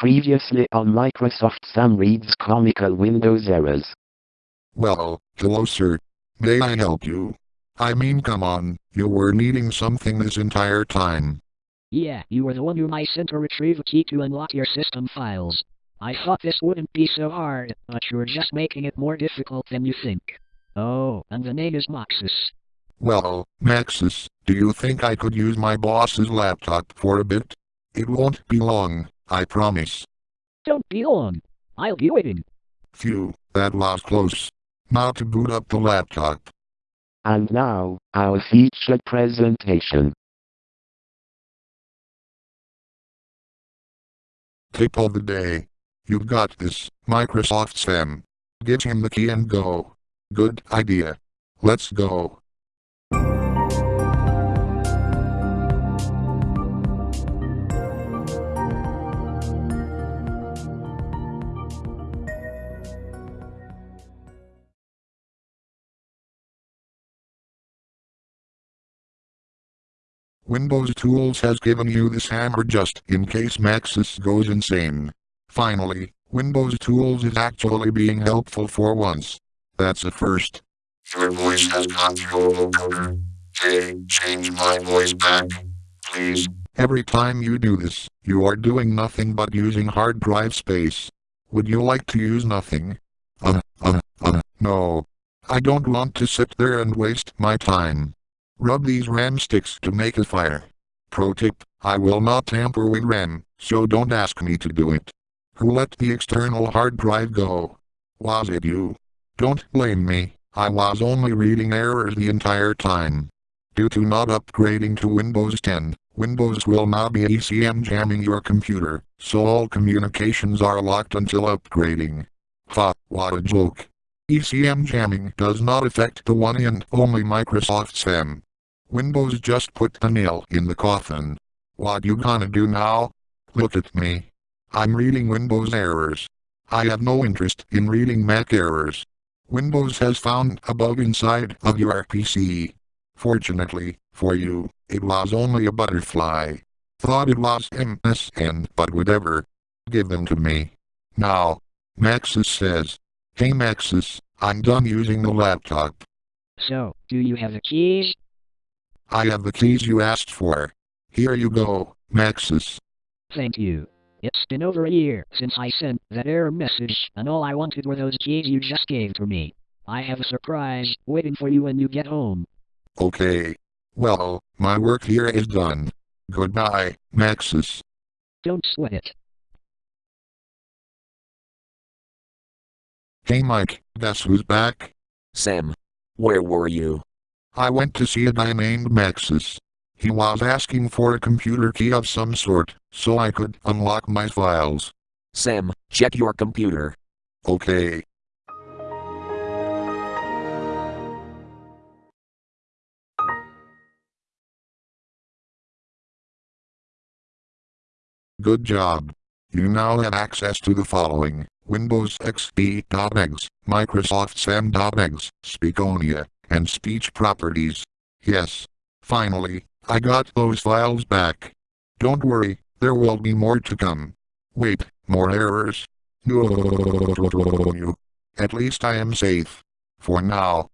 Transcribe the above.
Previously on Microsoft Sam reads comical Windows errors. Well, hello sir. May I help you? I mean come on, you were needing something this entire time. Yeah, you were the one whom I sent to retrieve a key to unlock your system files. I thought this wouldn't be so hard, but you're just making it more difficult than you think. Oh, and the name is Moxus. Well, Maxis, do you think I could use my boss's laptop for a bit? It won't be long, I promise. Don't be long. I'll be waiting. Phew, that was close. Now to boot up the laptop. And now, our featured presentation. Tip of the day. You've got this, Microsoft Sam. Give him the key and go. Good idea. Let's go. Windows Tools has given you this hammer just in case Maxis goes insane. Finally, Windows Tools is actually being helpful for once. That's a first. Your voice has gone through a vocoder. Hey, change my voice back, please. Every time you do this, you are doing nothing but using hard drive space. Would you like to use nothing? Uh, uh, uh, no. I don't want to sit there and waste my time. Rub these RAM sticks to make a fire. Pro tip, I will not tamper with RAM, so don't ask me to do it. Who let the external hard drive go? Was it you? Don't blame me, I was only reading errors the entire time. Due to not upgrading to Windows 10, Windows will now be ECM jamming your computer, so all communications are locked until upgrading. Ha, what a joke. ECM jamming does not affect the one and only Microsoft Sam. Windows just put the nail in the coffin. What you gonna do now? Look at me. I'm reading Windows errors. I have no interest in reading Mac errors. Windows has found a bug inside of your PC. Fortunately, for you, it was only a butterfly. Thought it was MSN, but whatever. Give them to me. Now. Maxis says. Hey Maxis, I'm done using the laptop. So, do you have the keys? I have the keys you asked for. Here you go, Maxis. Thank you. It's been over a year since I sent that error message, and all I wanted were those keys you just gave to me. I have a surprise waiting for you when you get home. Okay. Well, my work here is done. Goodbye, Maxis. Don't sweat it. Hey Mike, guess who's back? Sam, where were you? I went to see a guy named Maxis. He was asking for a computer key of some sort, so I could unlock my files. Sam, check your computer. Okay. Good job. You now have access to the following. Windows XP.exe, Microsoft SAM.exe, Speakonia, and speech properties. Yes. Finally, I got those files back. Don't worry, there will be more to come. Wait, more errors? No. At least I am safe. For now.